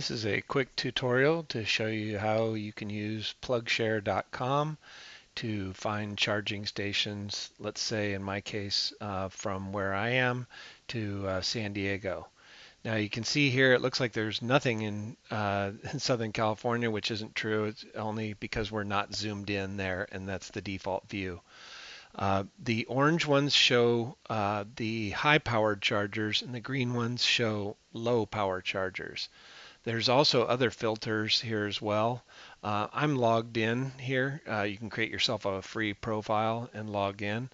This is a quick tutorial to show you how you can use plugshare.com to find charging stations, let's say in my case uh, from where I am to uh, San Diego. Now you can see here it looks like there's nothing in, uh, in, Southern California, which isn't true. It's only because we're not zoomed in there and that's the default view. Uh, the orange ones show uh, the high powered chargers and the green ones show low power chargers. There's also other filters here as well. Uh, I'm logged in here. Uh, you can create yourself a free profile and log in.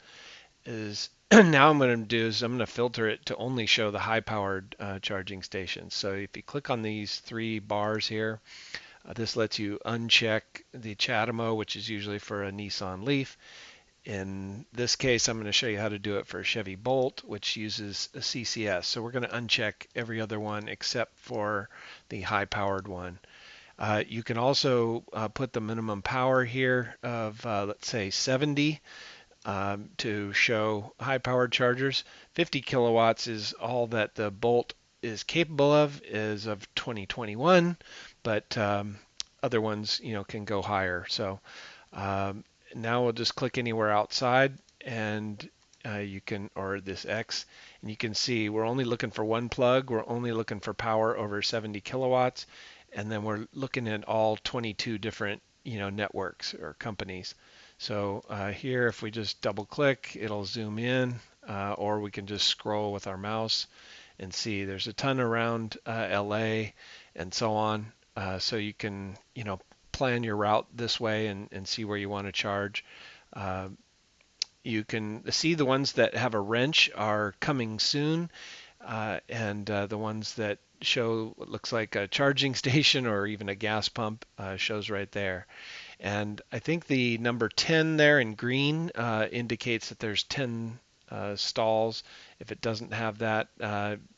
Is now I'm going to do is I'm going to filter it to only show the high-powered uh, charging stations. So if you click on these three bars here, uh, this lets you uncheck the CHAdeMO, which is usually for a Nissan Leaf. In this case, I'm going to show you how to do it for a Chevy Bolt, which uses a CCS. So we're going to uncheck every other one except for the high-powered one. Uh, you can also uh, put the minimum power here of, uh, let's say, 70 um, to show high-powered chargers. 50 kilowatts is all that the Bolt is capable of, is of 2021, but um, other ones, you know, can go higher. So um, now we'll just click anywhere outside and uh, you can, or this X, and you can see we're only looking for one plug. We're only looking for power over 70 kilowatts. And then we're looking at all 22 different, you know, networks or companies. So uh, here, if we just double click, it'll zoom in, uh, or we can just scroll with our mouse and see there's a ton around uh, LA and so on. Uh, so you can, you know, plan your route this way and, and see where you want to charge. Uh, you can see the ones that have a wrench are coming soon, uh, and uh, the ones that show what looks like a charging station or even a gas pump uh, shows right there. And I think the number 10 there in green uh, indicates that there's 10 uh, stalls. If it doesn't have that,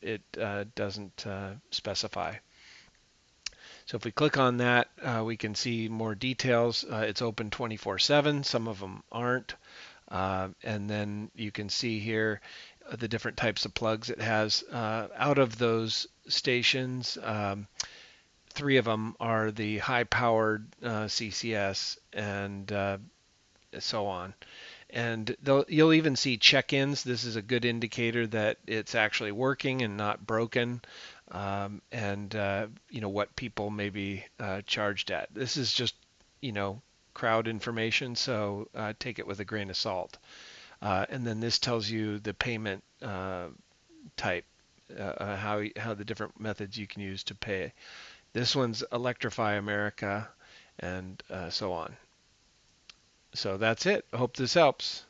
it doesn't specify. So if we click on that, uh, we can see more details. Uh, it's open 24-7. Some of them aren't. Uh, and then you can see here uh, the different types of plugs it has. Uh, out of those stations, um, three of them are the high-powered uh, CCS and so on and you'll even see check-ins. This is a good indicator that it's actually working and not broken um, and uh, you know what people may be uh, charged at. This is just you know crowd information, so uh, take it with a grain of salt. Uh, and then this tells you the payment uh, type, uh, how how the different methods you can use to pay. This one's Electrify America, and so on. So that's it. Hope this helps.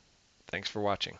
Thanks for watching.